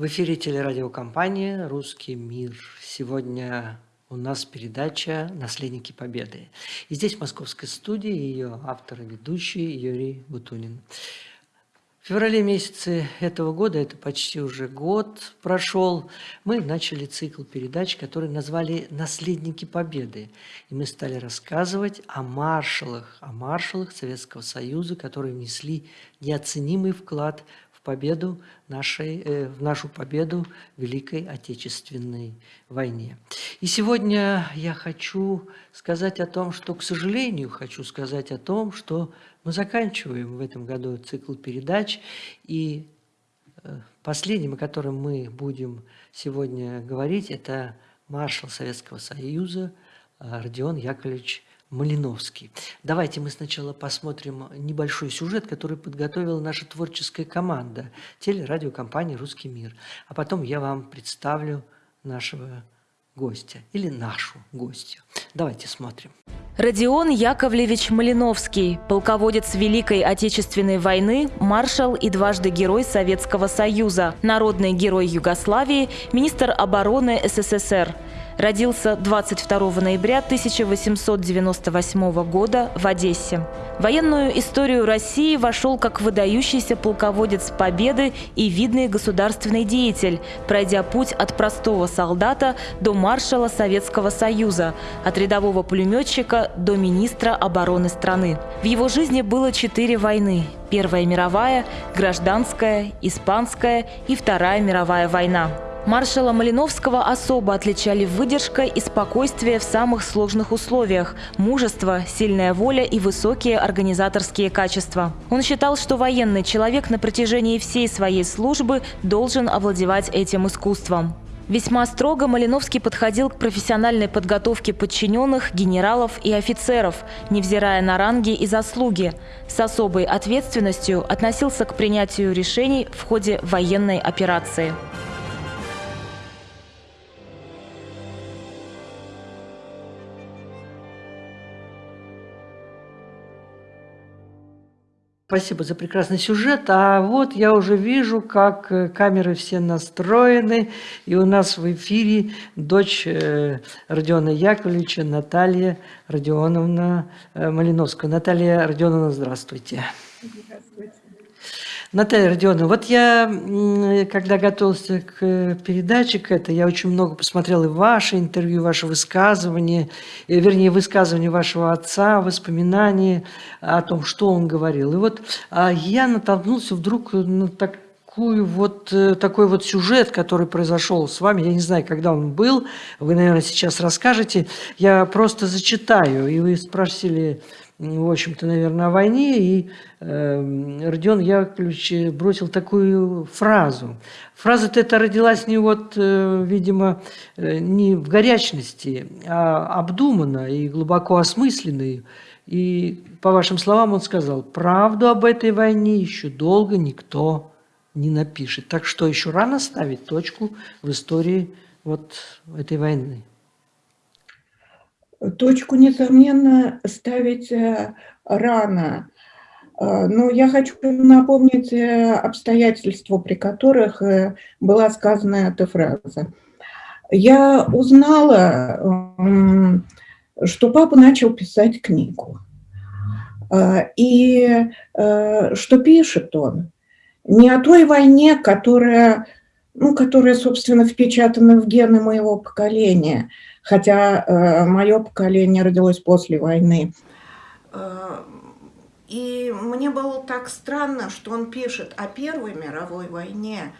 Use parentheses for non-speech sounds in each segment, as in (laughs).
В эфире телерадиокомпания «Русский мир». Сегодня у нас передача «Наследники Победы». И здесь в московской студии ее автор и ведущий Юрий Бутунин. В феврале месяце этого года, это почти уже год прошел, мы начали цикл передач, который назвали «Наследники Победы». И мы стали рассказывать о маршалах, о маршалах Советского Союза, которые внесли неоценимый вклад победу нашей, э, в нашу победу в Великой Отечественной войне. И сегодня я хочу сказать о том, что, к сожалению, хочу сказать о том, что мы заканчиваем в этом году цикл передач, и э, последним, о котором мы будем сегодня говорить, это маршал Советского Союза Родион Яковлевич Малиновский. Давайте мы сначала посмотрим небольшой сюжет, который подготовила наша творческая команда телерадиокомпании «Русский мир». А потом я вам представлю нашего гостя или нашу гостью. Давайте смотрим. Родион Яковлевич Малиновский, полководец Великой Отечественной войны, маршал и дважды герой Советского Союза, народный герой Югославии, министр обороны СССР – Родился 22 ноября 1898 года в Одессе. В военную историю России вошел как выдающийся полководец Победы и видный государственный деятель, пройдя путь от простого солдата до маршала Советского Союза, от рядового пулеметчика до министра обороны страны. В его жизни было четыре войны – Первая мировая, Гражданская, Испанская и Вторая мировая война. Маршала Малиновского особо отличали выдержка и спокойствие в самых сложных условиях, мужество, сильная воля и высокие организаторские качества. Он считал, что военный человек на протяжении всей своей службы должен овладевать этим искусством. Весьма строго Малиновский подходил к профессиональной подготовке подчиненных, генералов и офицеров, невзирая на ранги и заслуги. С особой ответственностью относился к принятию решений в ходе военной операции. Спасибо за прекрасный сюжет. А вот я уже вижу, как э, камеры все настроены. И у нас в эфире дочь э, Родиона Яковлевича Наталья Родионовна э, Малиновская. Наталья Родионовна, здравствуйте. Здравствуйте. Наталья Родионовна, вот я, когда готовился к передаче, к этой, я очень много посмотрел и ваше интервью, ваше высказывание, вернее, высказывание вашего отца, воспоминания о том, что он говорил. И вот а, я натолкнулся вдруг на такую вот, э, такой вот сюжет, который произошел с вами. Я не знаю, когда он был, вы, наверное, сейчас расскажете. Я просто зачитаю, и вы спросили в общем-то, наверное, о войне, и э, Родион Яковлевич бросил такую фразу. Фраза-то эта родилась не вот, э, видимо, э, не в горячности, а обдуманно и глубоко осмысленной. И, по вашим словам, он сказал, правду об этой войне еще долго никто не напишет. Так что еще рано ставить точку в истории вот этой войны. Точку, несомненно, ставить э, рано. Э, но я хочу напомнить э, обстоятельства, при которых была сказана эта фраза. Я узнала, что папа начал писать книгу. И что пишет он не о той войне, которая, ну, которая, собственно, впечатана в гены моего поколения – хотя э, мое поколение родилось после войны. Э, и мне было так странно, что он пишет о Первой мировой войне,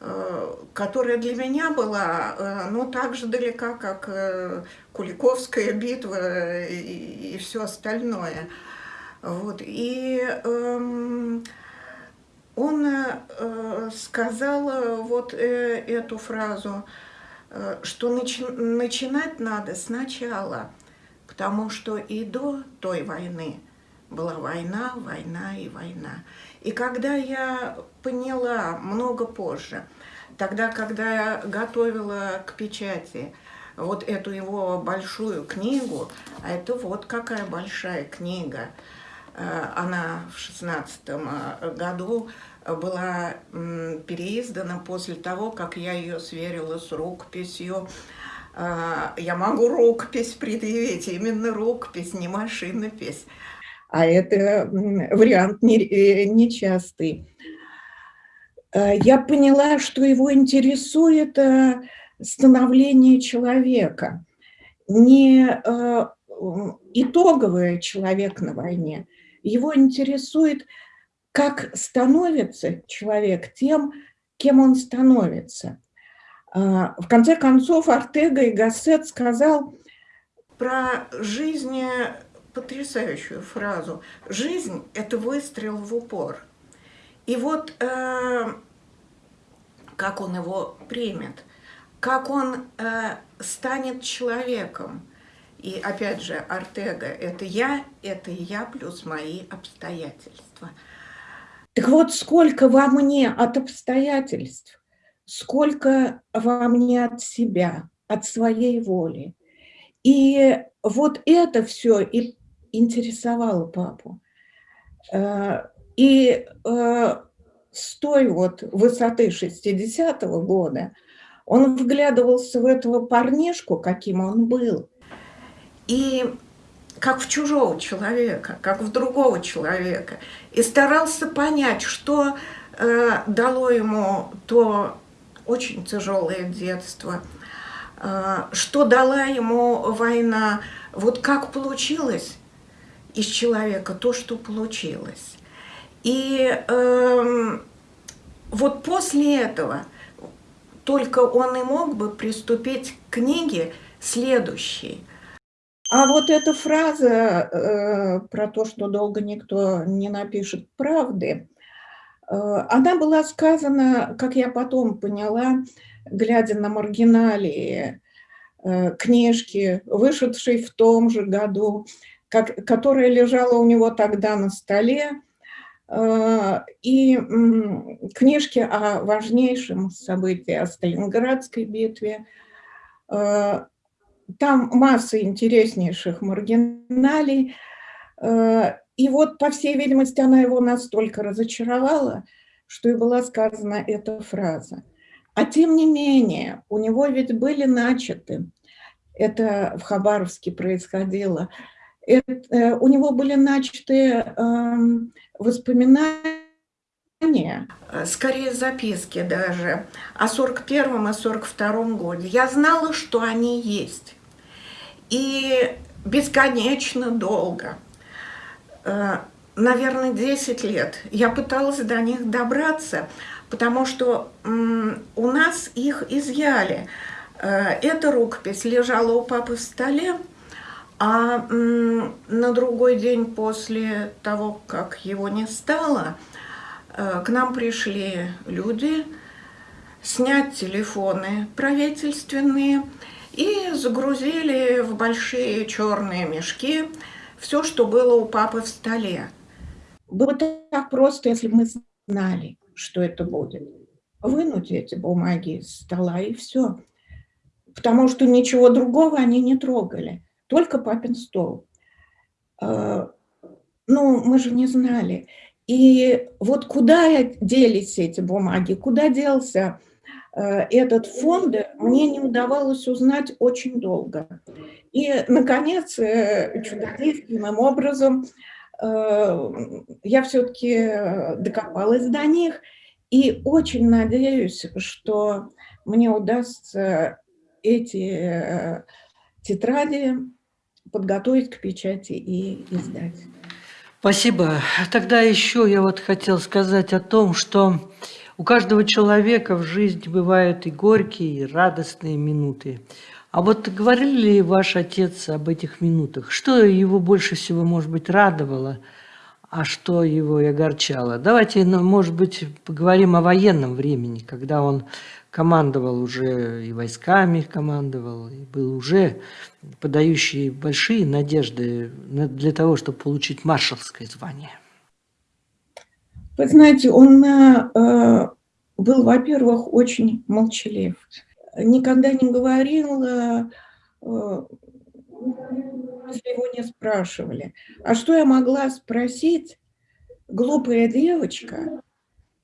э, которая для меня была э, ну, так же далека, как Куликовская битва и, и все остальное. Вот. И э, он э, сказал вот э, эту фразу – что начи начинать надо сначала, потому что и до той войны была война, война и война. И когда я поняла много позже, тогда, когда я готовила к печати вот эту его большую книгу, а это вот какая большая книга, она в шестнадцатом году была переиздана после того, как я ее сверила с рукописью. Я могу рукопись предъявить, именно рукопись, не машинопись. А это вариант нечастый. Я поняла, что его интересует становление человека, не итоговый человек на войне. Его интересует как становится человек тем, кем он становится. А, в конце концов, Артега и Гассет сказал про жизнь потрясающую фразу. Жизнь – это выстрел в упор. И вот э, как он его примет, как он э, станет человеком. И опять же, Артега – это я, это я плюс мои обстоятельства – так вот, сколько во мне от обстоятельств, сколько во мне от себя, от своей воли. И вот это все и интересовало папу. Э, и э, с той вот высоты 60-го года он вглядывался в этого парнишку, каким он был. И как в чужого человека, как в другого человека, и старался понять, что э, дало ему то очень тяжелое детство, э, что дала ему война, вот как получилось из человека то, что получилось. И э, вот после этого только он и мог бы приступить к книге следующей – а вот эта фраза э, про то, что долго никто не напишет правды, э, она была сказана, как я потом поняла, глядя на маргиналии э, книжки, вышедшей в том же году, как, которая лежала у него тогда на столе, э, и книжки о важнейшем событии, о Сталинградской битве, э, там масса интереснейших маргиналей. Э, и вот, по всей видимости, она его настолько разочаровала, что и была сказана эта фраза. А тем не менее, у него ведь были начаты, это в Хабаровске происходило, это, э, у него были начаты э, воспоминания, скорее записки даже, о 41 и 42 годе. Я знала, что они есть и бесконечно долго, э, наверное, 10 лет, я пыталась до них добраться, потому что у нас их изъяли. Э, эта рукопись лежала у папы в столе, а на другой день после того, как его не стало, э, к нам пришли люди снять телефоны правительственные, и загрузили в большие черные мешки все, что было у папы в столе. Было так просто, если бы мы знали, что это будет. Вынуть эти бумаги из стола и все. Потому что ничего другого они не трогали. Только папин стол. А, ну, мы же не знали. И вот куда делись эти бумаги, куда делся этот фонд мне не удавалось узнать очень долго. И, наконец, э, чудодейственным образом э, я все-таки докопалась до них и очень надеюсь, что мне удастся эти тетради подготовить к печати и издать. Спасибо. Тогда еще я вот хотел сказать о том, что у каждого человека в жизни бывают и горькие, и радостные минуты. А вот говорили ли ваш отец об этих минутах? Что его больше всего, может быть, радовало, а что его и огорчало? Давайте, ну, может быть, поговорим о военном времени, когда он командовал уже и войсками командовал, и был уже подающий большие надежды для того, чтобы получить маршалское звание. Вы знаете, он э, был, во-первых, очень молчалив. Никогда не говорил, э, если его не спрашивали. А что я могла спросить, глупая девочка?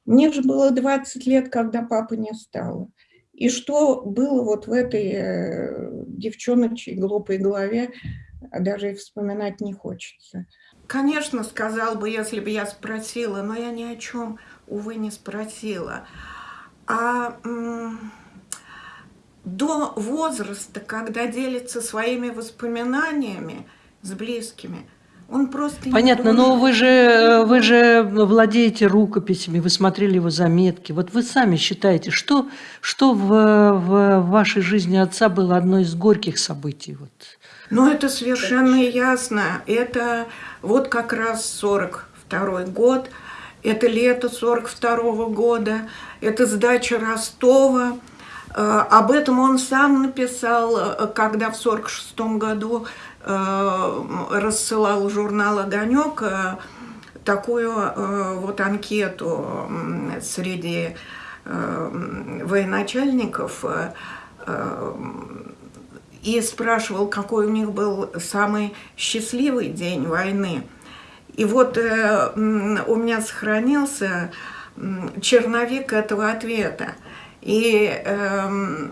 Мне же было 20 лет, когда папы не стало. И что было вот в этой э, девчоночей глупой голове, даже и вспоминать не хочется. Конечно, сказал бы, если бы я спросила, но я ни о чем, увы, не спросила. А до возраста, когда делится своими воспоминаниями с близкими, он просто Понятно, но вы же, вы же владеете рукописями, вы смотрели его заметки. Вот вы сами считаете, что, что в, в вашей жизни отца было одно из горьких событий? Вот? Ну, это совершенно ясно. Это вот как раз 42 год, это лето 42 -го года, это сдача Ростова. Э, об этом он сам написал, э, когда в 46 году э, рассылал журнал «Огонек» такую вот анкету среди военачальников и спрашивал, какой у них был самый счастливый день войны. И вот э, у меня сохранился черновик этого ответа. И э,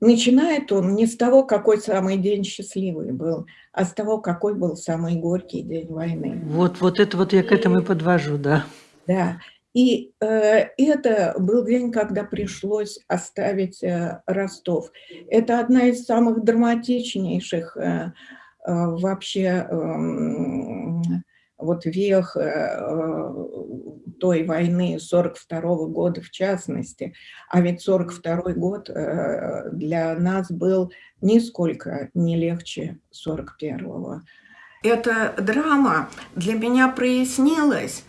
начинает он не с того, какой самый день счастливый был, а с того, какой был самый горький день войны. Вот, вот это вот я к этому и подвожу, да. Да. И э, это был день, когда пришлось оставить э, Ростов. Это одна из самых драматичнейших э, э, вообще э, вот вех э, той войны 42 -го года в частности. А ведь 42 год э, для нас был нисколько не легче 41-го. Эта драма для меня прояснилась,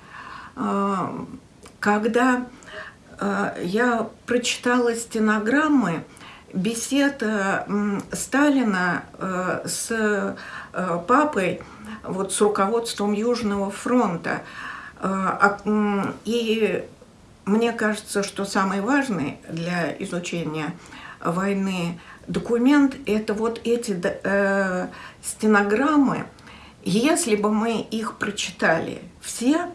э, когда я прочитала стенограммы бесед Сталина с папой, вот с руководством Южного фронта. А, и мне кажется, что самый важный для изучения войны документ – это вот эти э, стенограммы. Если бы мы их прочитали все,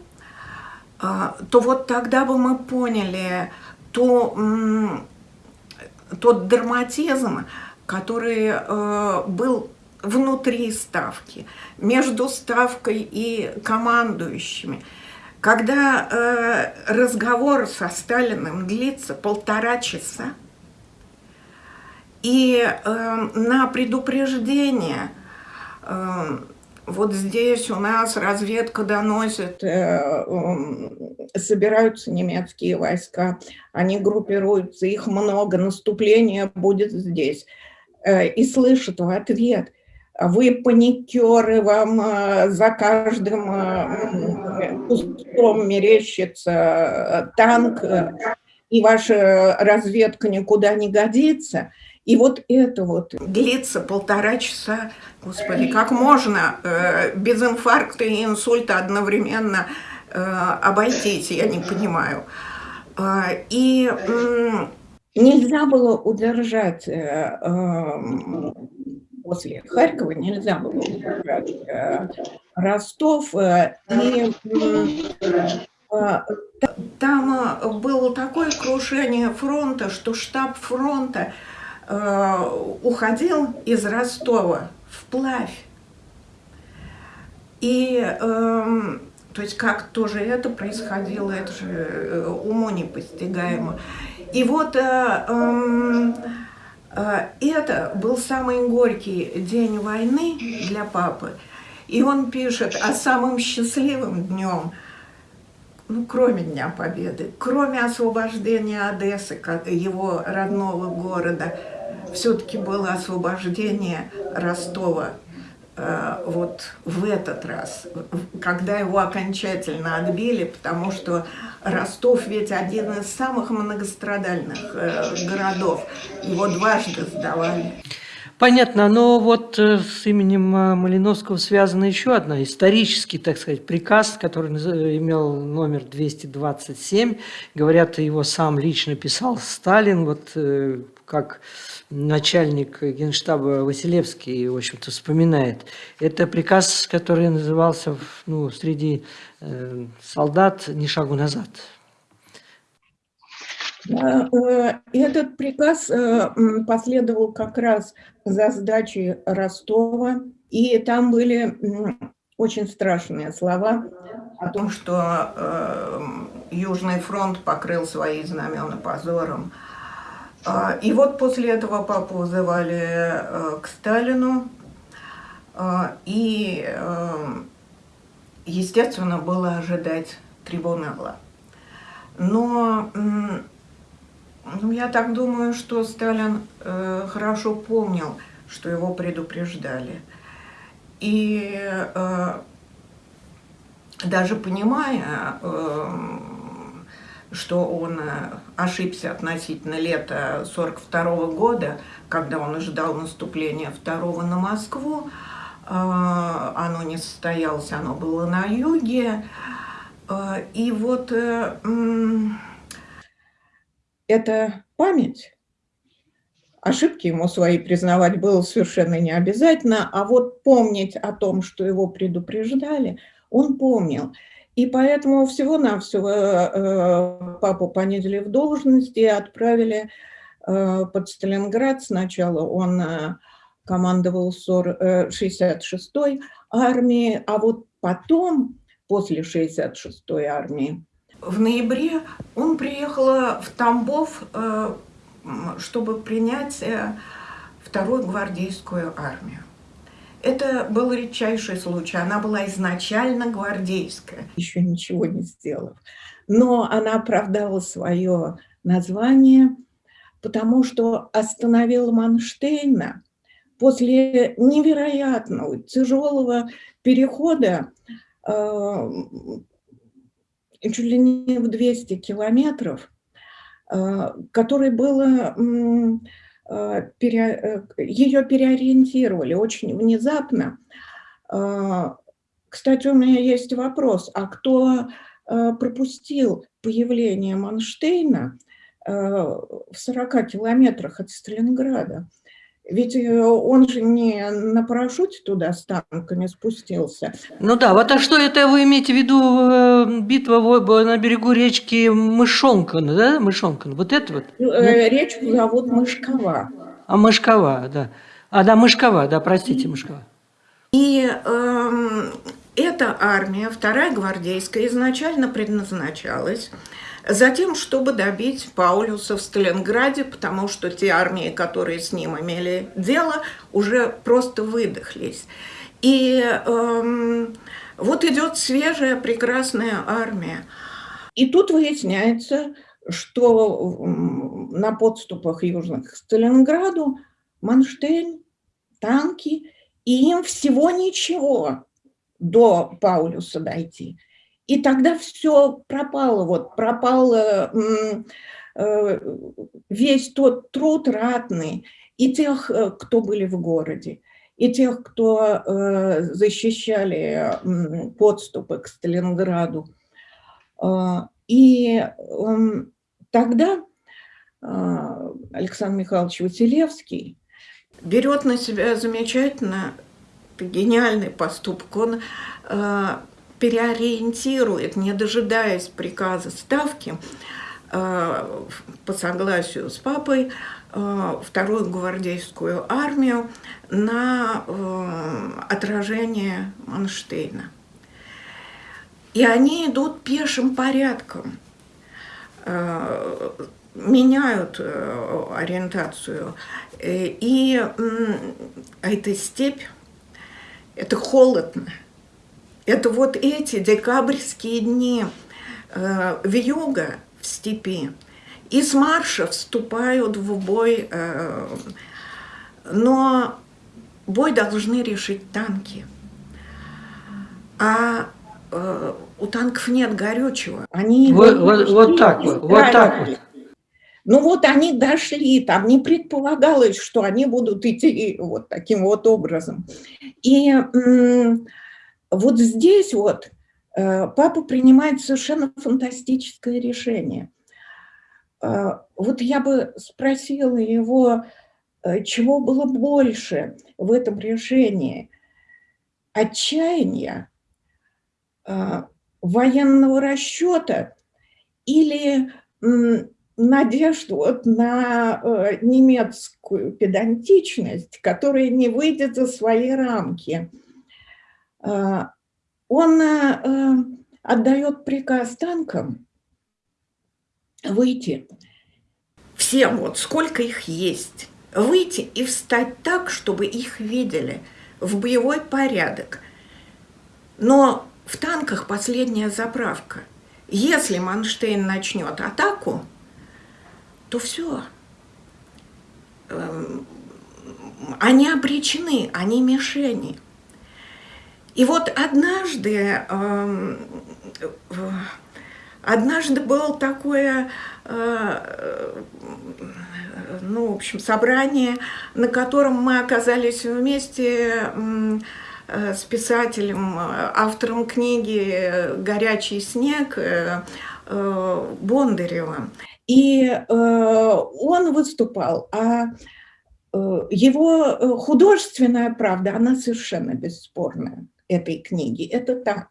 э, то вот тогда бы мы поняли то, тот драматизм, который э, был внутри ставки, между ставкой и командующими. Когда э, разговор со Сталиным длится полтора часа, и э, на предупреждение э, вот здесь у нас разведка доносит, э, э, собираются немецкие войска, они группируются, их много, наступление будет здесь. Э, и слышат в ответ – вы паникеры, вам э, за каждым э, кустом мерещится э, танк, и ваша разведка никуда не годится. И вот это вот длится полтора часа. Господи, как можно без инфаркта и инсульта одновременно обойтись, я не понимаю. И нельзя было удержать после Харькова нельзя было убрать э, Ростов. Э, и э, там было такое крушение фронта, что штаб фронта уходил из Ростова вплавь. И эм, то есть как тоже это происходило, это же уму непостигаемо. И вот эм, это был самый горький день войны для папы. И он пишет о самом счастливом днем, ну, кроме Дня Победы, кроме освобождения Одессы, его родного города, все-таки было освобождение Ростова вот в этот раз, когда его окончательно отбили, потому что Ростов ведь один из самых многострадальных э, городов, его дважды сдавали. Понятно, но вот э, с именем э, Малиновского связана еще одна исторический, так сказать, приказ, который имел номер 227. Говорят, его сам лично писал Сталин, вот э, как начальник генштаба Василевский, в общем-то, вспоминает. Это приказ, который назывался ну, среди солдат «Ни шагу назад». Э, этот приказ э, последовал как раз за сдачей Ростова, и там были очень страшные слова о том, что э, Южный фронт покрыл свои знамена позором. А, и вот после этого папу вызывали к Сталину, и, естественно, было ожидать трибунала. Но ну, я так думаю, что Сталин э, хорошо помнил, что его предупреждали. И э, даже понимая, э, что он э, ошибся относительно лета 42 -го года, когда он ожидал наступления второго на Москву, э, оно не состоялось, оно было на юге. Э, и вот... Э, это память. Ошибки ему свои признавать было совершенно не обязательно, а вот помнить о том, что его предупреждали, он помнил. И поэтому всего-навсего э, папу понизили в должности и отправили э, под Сталинград. Сначала он э, командовал 66-й армией, а вот потом, после 66-й армии, в ноябре он приехал в Тамбов, чтобы принять вторую гвардейскую армию. Это был редчайший случай. Она была изначально гвардейская, еще ничего не сделав. Но она оправдала свое название, потому что остановила Манштейна после невероятного, тяжелого перехода э, чуть ли не в 200 километров, а, который было, э, ее переориентировали очень внезапно. А, кстати, у меня есть вопрос, а кто пропустил появление Манштейна в 40 километрах от Сталинграда? Ведь э, он же не на парашюте туда с танками спустился. Ну да, вот а что это вы имеете в виду э, битва на берегу речки Мышонкан, да? Мышонкан, вот это вот? Э, речку зовут Мышкова. А Мышкова, да. А, да, Мышкова, да, простите, Мышкова. И э, эта армия, вторая гвардейская, изначально предназначалась Затем, чтобы добить Паулюса в Сталинграде, потому что те армии, которые с ним имели дело, уже просто выдохлись. И эм, вот идет свежая, прекрасная армия. И тут выясняется, что на подступах южных к Сталинграду Манштейн, танки, и им всего ничего до Паулюса дойти – и тогда все пропало, вот пропал э, э, весь тот труд ратный и тех, э, кто были в городе, и тех, кто защищали подступы к Сталинграду. И эм, тогда Александр Михайлович Василевский берет на себя замечательно гениальный поступок. Он переориентирует, не дожидаясь приказа ставки, э, по согласию с папой, э, вторую гвардейскую армию на э, отражение Манштейна. И они идут пешим порядком, меняют ориентацию. И эта степь, это холодно, это вот эти декабрьские дни э, вьюга в степи. Из марша вступают в бой, э, но бой должны решить танки. А э, у танков нет горючего. Они вот, вот, вот так вот, вот так вот. Ну вот они дошли, там не предполагалось, что они будут идти вот таким вот образом. И вот здесь вот э, папа принимает совершенно фантастическое решение. Э, вот я бы спросила его, э, чего было больше в этом решении? Отчаяния, военного расчета или надежду вот на немецкую педантичность, которая не выйдет за свои рамки. Э, он э, отдает приказ танкам выйти, всем вот, сколько их есть, выйти и встать так, чтобы их видели, в боевой порядок. Но в танках последняя заправка. Если Манштейн начнет атаку, то все. Эм, они обречены, они мишени. И вот однажды, эм, однажды было такое, э, ну, в общем, собрание, на котором мы оказались вместе э, с писателем, автором книги «Горячий снег» э, Бондаревым. И он выступал, а его художественная правда, она совершенно бесспорная, этой книги, это так.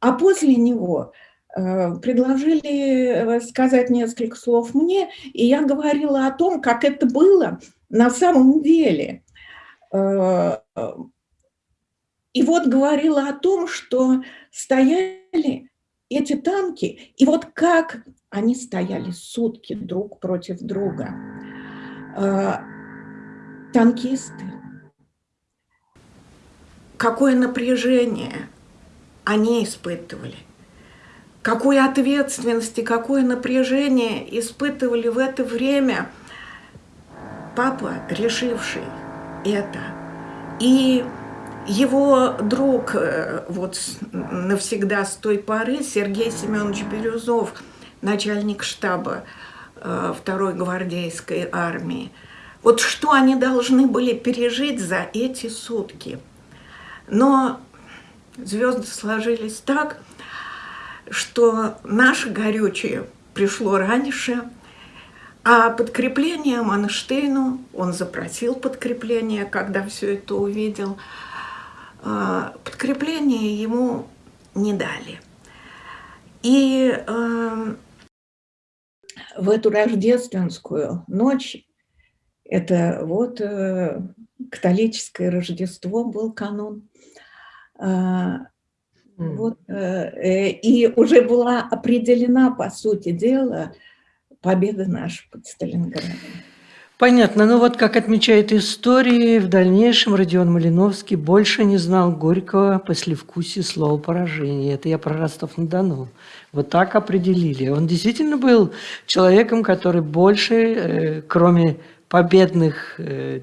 А после него предложили сказать несколько слов мне, и я говорила о том, как это было на самом деле. И вот говорила о том, что стояли эти танки, и вот как они стояли сутки друг против друга. Танкисты. Какое напряжение они испытывали. Какой ответственности, какое напряжение испытывали в это время папа, решивший это. И его друг э, вот навсегда с той поры, Сергей Семенович Бирюзов, начальник штаба э, второй гвардейской армии. Вот что они должны были пережить за эти сутки. Но звезды сложились так, что наше горючее пришло раньше, а подкрепление Манштейну, он запросил подкрепление, когда все это увидел, э, подкрепление ему не дали. И э, в эту рождественскую ночь, это вот э, католическое Рождество был канун, вот, э, и уже была определена, по сути дела, победа наша под Сталинградом. Понятно. Ну вот, как отмечает истории, в дальнейшем Родион Малиновский больше не знал горького послевкусия слова поражения. Это я про Ростов-на-Дону. Вот так определили. Он действительно был человеком, который больше, э, кроме победных э,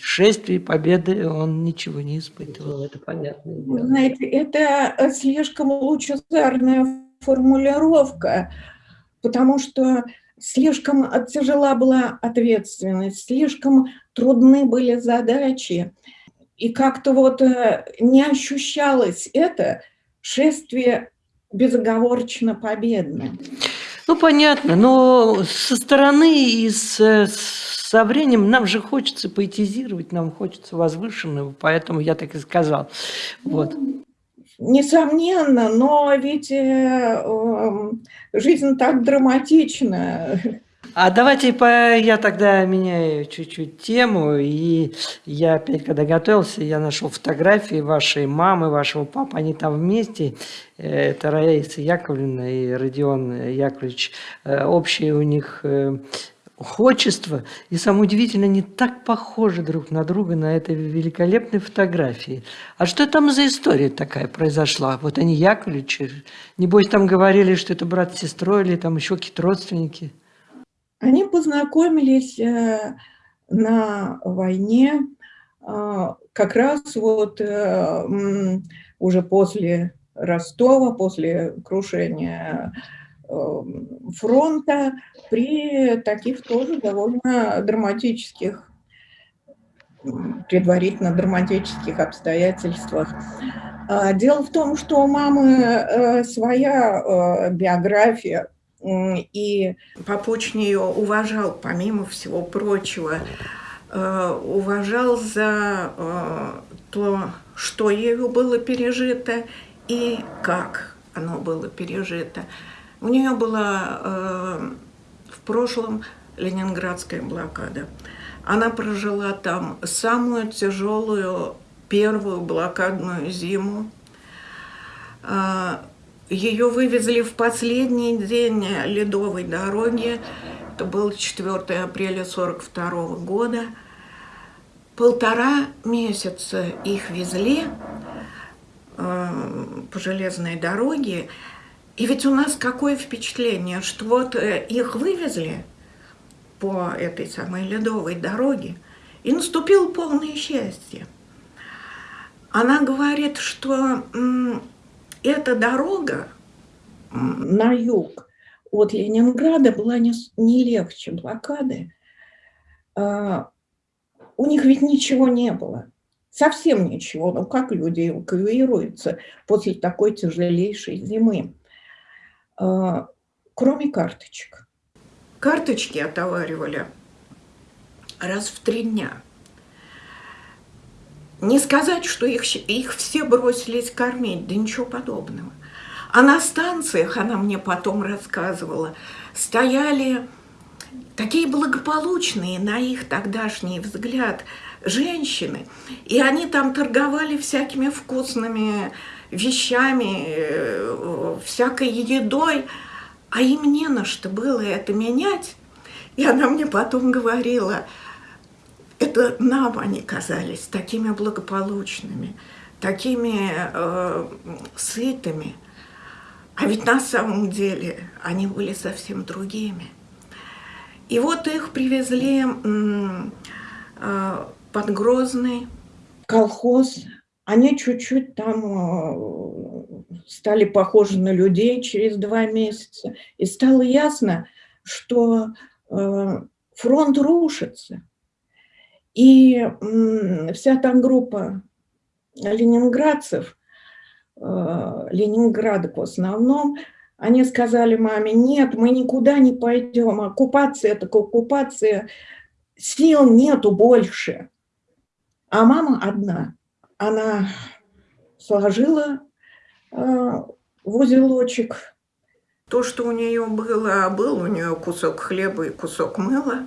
шествий, победы, он ничего не испытывал. Это понятно. Знаете, это слишком лучезарная формулировка, потому что слишком тяжела была ответственность, слишком трудны были задачи, и как-то вот э, не ощущалось это шествие безоговорочно победное. Ну, понятно, но со стороны и с, со временем нам же хочется поэтизировать, нам хочется возвышенного, поэтому я так и сказал. Вот. Несомненно, но ведь э, э, жизнь так драматична. А давайте по, я тогда меняю чуть-чуть тему. И я опять, когда готовился, я нашел фотографии вашей мамы, вашего папы. Они там вместе. Э, это Раиса Яковлевна и Родион Яковлевич. Э, общие у них отчество. И самое удивительное, они так похожи друг на друга на этой великолепной фотографии. А что там за история такая произошла? Вот они Яковлевичи. Небось, там говорили, что это брат с сестрой или там еще какие-то родственники. Они познакомились э, на войне э, как раз вот э, уже после Ростова, после крушения фронта при таких тоже довольно драматических, предварительно драматических обстоятельствах. А, дело в том, что у мамы своя биография, и Попуч ее уважал, помимо всего прочего, уважал за то, что ею было пережито и как оно было пережито. У нее была э, в прошлом ленинградская блокада. Она прожила там самую тяжелую первую блокадную зиму. Э, ее вывезли в последний день ледовой дороги. Это был 4 апреля 1942 года. Полтора месяца их везли э, по железной дороге. И ведь у нас какое впечатление, что вот э, их вывезли по этой самой ледовой дороге, и наступило полное счастье. Она говорит, что эта дорога на юг от Ленинграда была не, не легче блокады. А, у них ведь ничего не было. Совсем ничего. Ну как люди эвакуируются после такой тяжелейшей зимы? А, кроме карточек. Карточки отоваривали раз в три дня. Не сказать, что их, их все бросились кормить, да ничего подобного. А на станциях, она мне потом рассказывала, стояли такие благополучные, на их тогдашний взгляд, женщины. И они там торговали всякими вкусными вещами, э, всякой едой, а им не на что было это менять. И она мне потом говорила, это нам они казались такими благополучными, такими э, сытыми. А ведь на самом деле они были совсем другими. И вот их привезли э, под Грозный. Колхоз. Они чуть-чуть там э, стали похожи на людей через два месяца. И стало ясно, что э, фронт рушится. И вся там группа ленинградцев, ленинградок в основном, они сказали маме, нет, мы никуда не пойдем, оккупация – это оккупация, сил нету больше. А мама одна, она сложила э, в узелочек то, что у нее было, был у нее кусок хлеба и кусок мыла,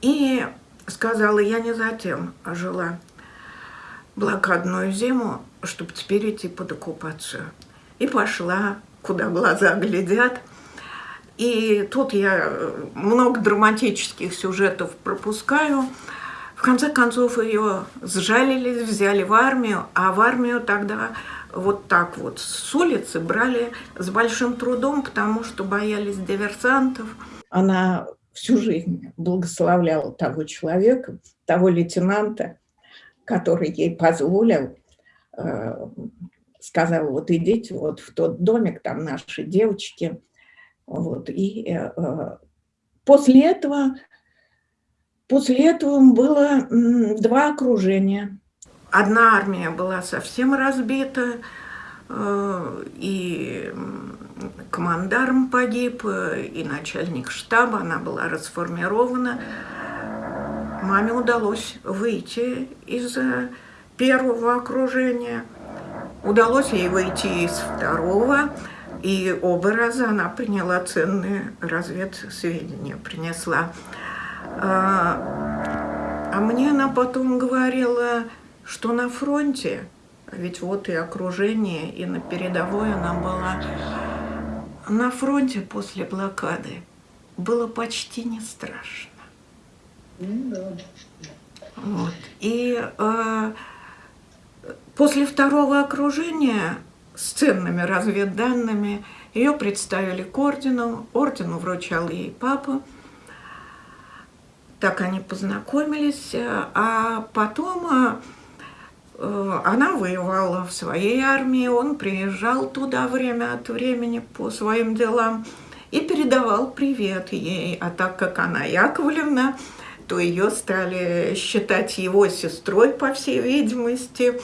и сказала, я не затем жила блокадную зиму, чтобы теперь идти под оккупацию. И пошла куда глаза глядят. И тут я много драматических сюжетов пропускаю. Конце концов ее сжалили, взяли в армию, а в армию тогда вот так вот с улицы брали с большим трудом, потому что боялись диверсантов. Она всю жизнь благословляла того человека, того лейтенанта, который ей позволил э, сказала, вот идите вот в тот домик, там наши девочки. Вот, и э, э после этого, после этого было два окружения. Одна армия была совсем разбита, э, и командарм погиб, и начальник штаба, она была расформирована. Маме удалось выйти из первого окружения – Удалось ей выйти из второго, и оба раза она приняла ценные разведсведения, принесла. А, а мне она потом говорила, что на фронте, ведь вот и окружение, и на передовой она была, на фронте после блокады было почти не страшно. Вот. И э, После второго окружения с ценными разведданными ее представили к ордену, ордену вручал ей папа. Так они познакомились, а потом Э, она воевала в своей армии, он приезжал туда время от времени по своим делам и передавал привет ей. А так как она Яковлевна, то ее стали считать его сестрой, по всей видимости.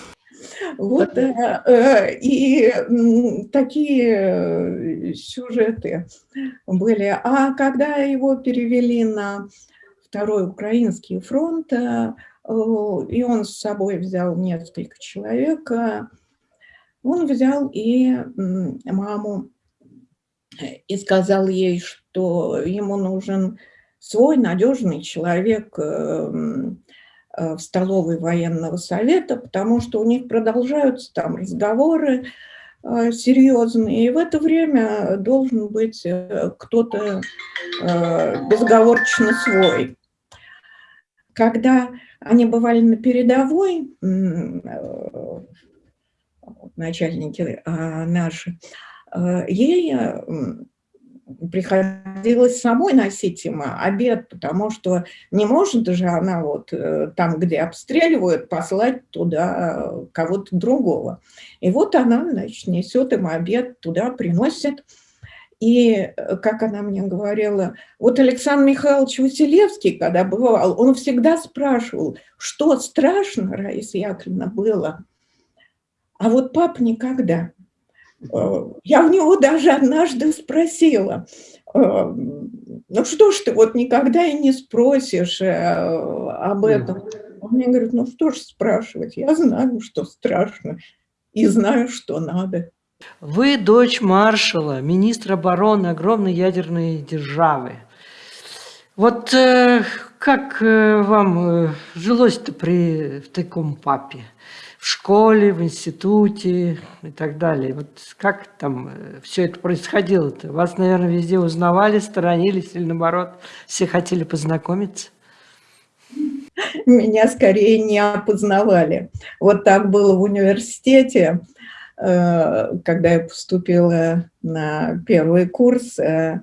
Вот, э, э, и такие э, сюжеты были. А когда его перевели на Второй Украинский фронт, и он с собой взял несколько человек, он взял и маму и сказал ей, что ему нужен свой надежный человек Э, в столовой военного совета, потому что у них продолжаются там разговоры э, серьезные, и в это время должен быть э, кто-то безоговорочно свой. Когда они бывали на передовой, начальники наши, ей приходилось самой носить им обед, потому что не может же она вот э, там, где обстреливают, послать туда э, кого-то другого. И вот она, значит, несет им обед, туда приносит. И, э, как она мне говорила, вот Александр Михайлович Василевский, когда бывал, он всегда спрашивал, что страшно, Раиса Яковлевна, было, а вот пап никогда. Э, я у него даже однажды спросила, э, ну что ж ты вот никогда и не спросишь об этом. Он мне говорит, ну что ж спрашивать, я знаю, что страшно, и знаю, что надо. Вы дочь маршала, министра обороны огромной ядерной державы. Вот э, как э, вам жилось-то при в таком папе? в школе, в институте и так далее. Вот как там э, все это происходило-то? Вас, наверное, везде узнавали, сторонились или наоборот, все хотели познакомиться? Меня скорее не опознавали. Вот так было в университете, э, когда я поступила на первый курс, э,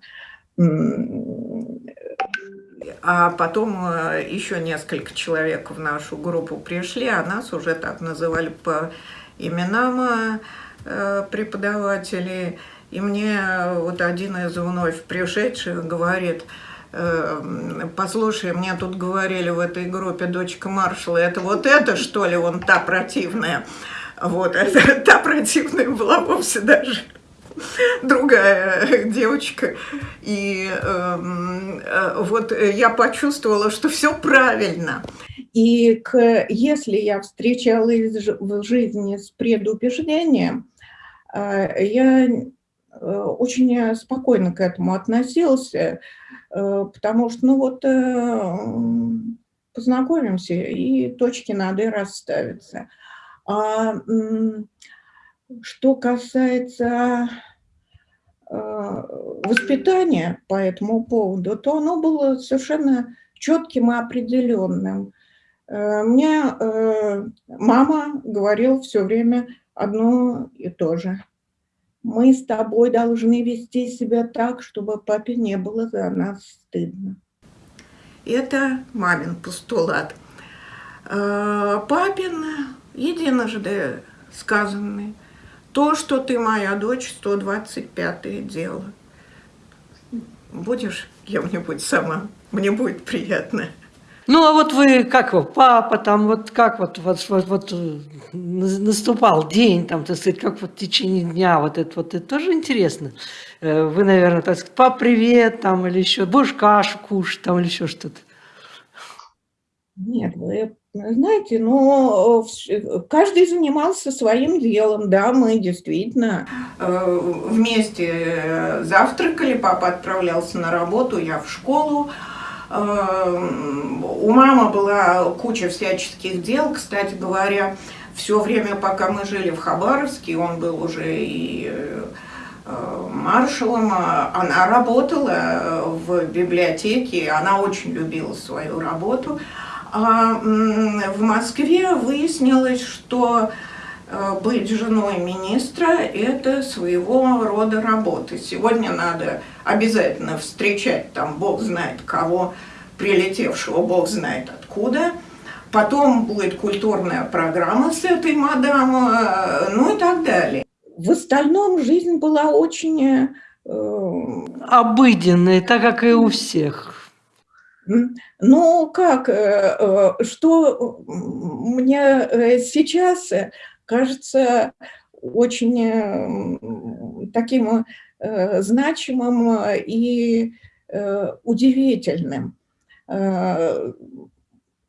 а потом э, еще несколько человек в нашу группу пришли, а нас уже так называли по именам э, преподавателей. И мне вот один из вновь пришедших говорит, э, послушай, мне тут говорили в этой группе дочка маршала, это вот это что ли, он та противная? Вот, это, (laughs) та противная была вовсе даже другая девочка. И эм, э, вот я почувствовала, что все правильно. И к, если я встречалась в жизни с предубеждением, э, я э, очень спокойно к этому относился, э, потому что, ну вот, познакомимся, и точки над «и» расставятся. А что касается Э, воспитание по этому поводу, то оно было совершенно четким и определенным. Э, мне э, мама говорила все время одно и то же. Мы с тобой должны вести себя так, чтобы папе не было за нас стыдно. Это мамин постулат. Папин единожды сказанный – то, что ты моя дочь, 125-е дело. Будешь кем-нибудь сама, мне будет приятно. Ну, а вот вы, как вы, папа, там, вот как вот, вот, вот, вот э, наступал день, там, так сказать, как вот в течение дня, вот это вот, это тоже интересно. Э, вы, наверное, так сказать, пап, привет, там, или еще, будешь кашу кушать, там, или еще что-то. Нет, вы знаете, ну, каждый занимался своим делом, да, мы действительно э, вместе э, завтракали, папа отправлялся на работу, я в школу. Э, у мамы была куча всяческих дел, кстати говоря, все время, пока мы жили в Хабаровске, он был уже и маршалом, она работала в библиотеке, она очень любила свою работу. А в Москве выяснилось, что э, быть женой министра – это своего рода работа. Сегодня надо обязательно встречать там бог знает кого, прилетевшего бог знает откуда. потом будет культурная программа с этой мадам, э, ну и так далее. В остальном жизнь была очень... Э, Обыденная, так как и у всех. Ну, как, э, что мне сейчас кажется очень таким значимым и удивительным.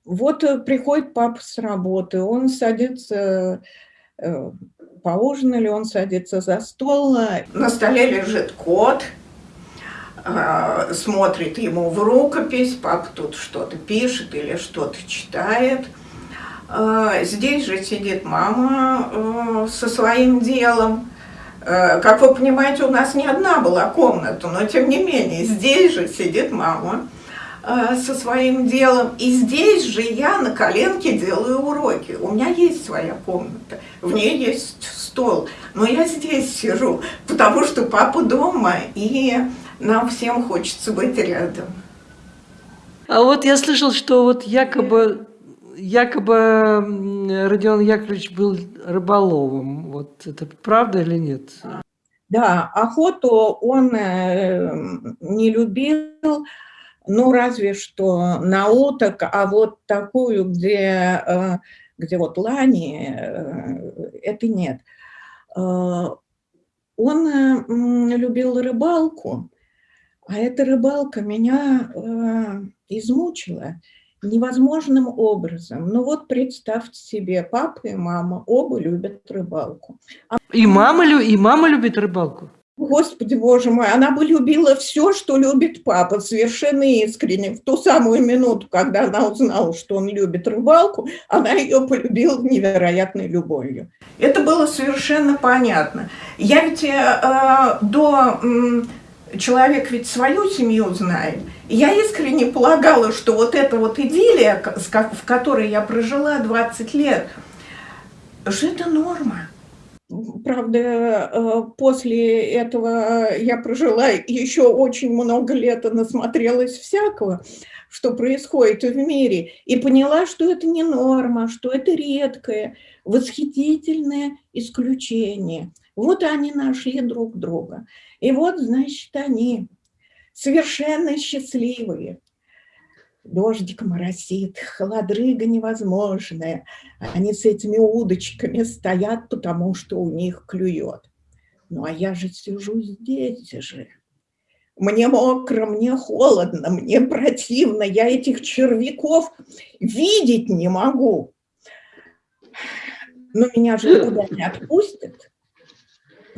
Вот приходит папа с работы, он садится поужинали, он садится за стол, на столе лежит кот, смотрит ему в рукопись, папа тут что-то пишет или что-то читает. А, здесь же сидит мама а, со своим делом. Как вы понимаете, у нас не одна была комната, но тем не менее, здесь же сидит мама со своим делом. И здесь же я на коленке делаю уроки. У меня есть своя комната в ней есть стол. Но я здесь сижу, потому что папа дома, и нам всем хочется быть рядом. А вот я слышал, что вот якобы, якобы Родион Яковлевич был рыболовом. Вот это правда или нет? Да, охоту он э, не любил, ну разве что на уток, а вот такую, где э, где вот лани, э, это нет. Он любил рыбалку, а эта рыбалка меня измучила невозможным образом. Ну вот представьте себе, папа и мама оба любят рыбалку. И мама, и мама любит рыбалку? Господи, боже мой, она бы любила все, что любит папа, совершенно искренне. В ту самую минуту, когда она узнала, что он любит рыбалку, она ее полюбила невероятной любовью. Это было совершенно понятно. Я ведь э, э до... Э, человек ведь свою семью знает. Я искренне полагала, что вот эта вот идиллия, в которой я прожила 20 лет, что это норма. Правда, э, после этого я прожила еще очень много лет и насмотрелась всякого, что происходит в мире, и поняла, что это не норма, что это редкое, восхитительное исключение. Вот они нашли друг друга. И вот, значит, они совершенно счастливые дождик моросит, холодрыга невозможная. Они с этими удочками стоят, потому что у них клюет. Ну, а я же сижу здесь же. Мне мокро, мне холодно, мне противно, я этих червяков видеть не могу. Но меня же никуда не отпустят,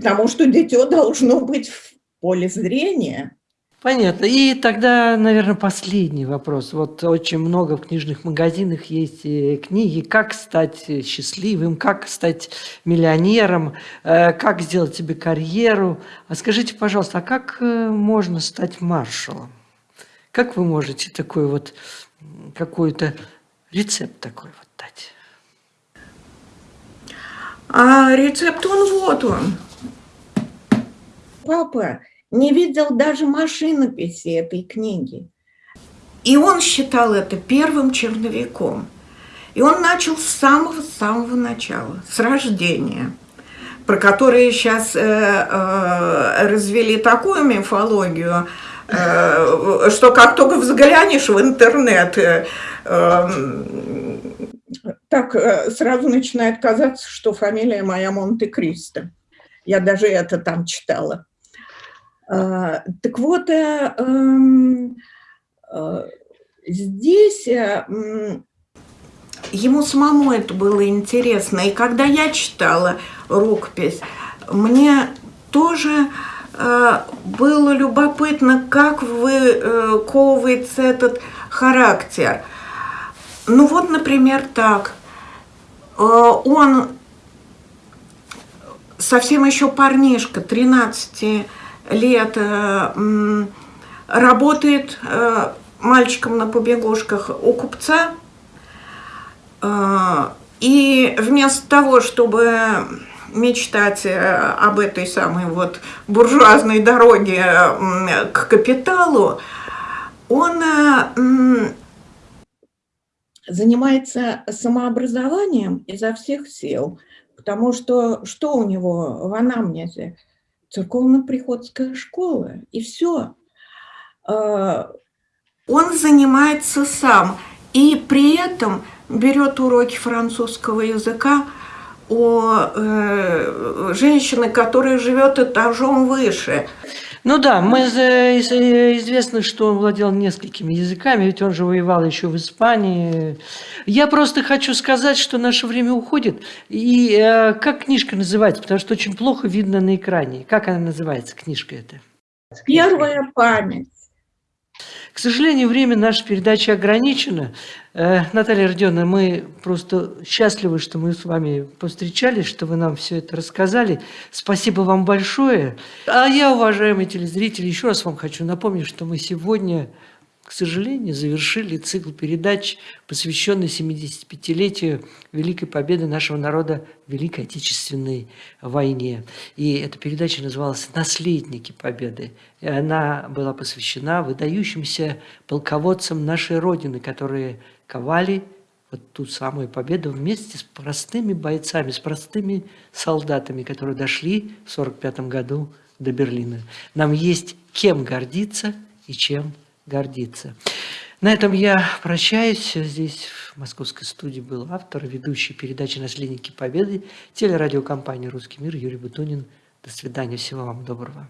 потому что дитё должно быть в поле зрения. Понятно. И тогда, наверное, последний вопрос. Вот очень много в книжных магазинах есть э, книги «Как стать счастливым», «Как стать миллионером», э, «Как сделать себе карьеру». А скажите, пожалуйста, а как э, можно стать маршалом? Как вы можете такой вот, какой-то рецепт такой вот дать? А рецепт он вот он. Папа, не видел даже машинописи этой книги. И он считал это первым черновиком. И он начал с самого-самого начала, с рождения, про которые сейчас э, э, развели такую мифологию, э, что как только взглянешь в интернет, э, э, так э, сразу начинает казаться, что фамилия моя Монте-Кристо. Я даже это там читала. А, так вот, э, эм, э, здесь э, ему самому это было интересно. И когда я читала рукопись, мне тоже было любопытно, как выковывается этот характер. Ну вот, например, так. Он совсем еще парнишка, 13 лет э, работает э, мальчиком на побегушках у купца. Э, и вместо того, чтобы мечтать об этой самой вот буржуазной дороге к капиталу, он занимается самообразованием изо всех сил, потому что что у него в анамнезе? Церковно-приходская школа, и все. Он занимается сам, и при этом берет уроки французского языка у э, женщины, которая живет этажом выше. Ну да, мы известно, что он владел несколькими языками, ведь он же воевал еще в Испании. Я просто хочу сказать, что наше время уходит. И э, как книжка называется? Потому что очень плохо видно на экране. Как она называется, книжка эта? Первая память. К сожалению, время нашей передачи ограничено. Э, Наталья Родионовна, мы просто счастливы, что мы с вами повстречались, что вы нам все это рассказали. Спасибо вам большое. А я, уважаемые телезрители, еще раз вам хочу напомнить, что мы сегодня к сожалению, завершили цикл передач, посвященный 75-летию Великой Победы нашего народа в Великой Отечественной войне. И эта передача называлась «Наследники Победы». И она была посвящена выдающимся полководцам нашей Родины, которые ковали вот ту самую победу вместе с простыми бойцами, с простыми солдатами, которые дошли в 1945 году до Берлина. Нам есть кем гордиться и чем гордиться. На этом я прощаюсь. Здесь в московской студии был автор, ведущий передачи «Наследники Победы», телерадиокомпания «Русский мир» Юрий Бутунин. До свидания, всего вам доброго.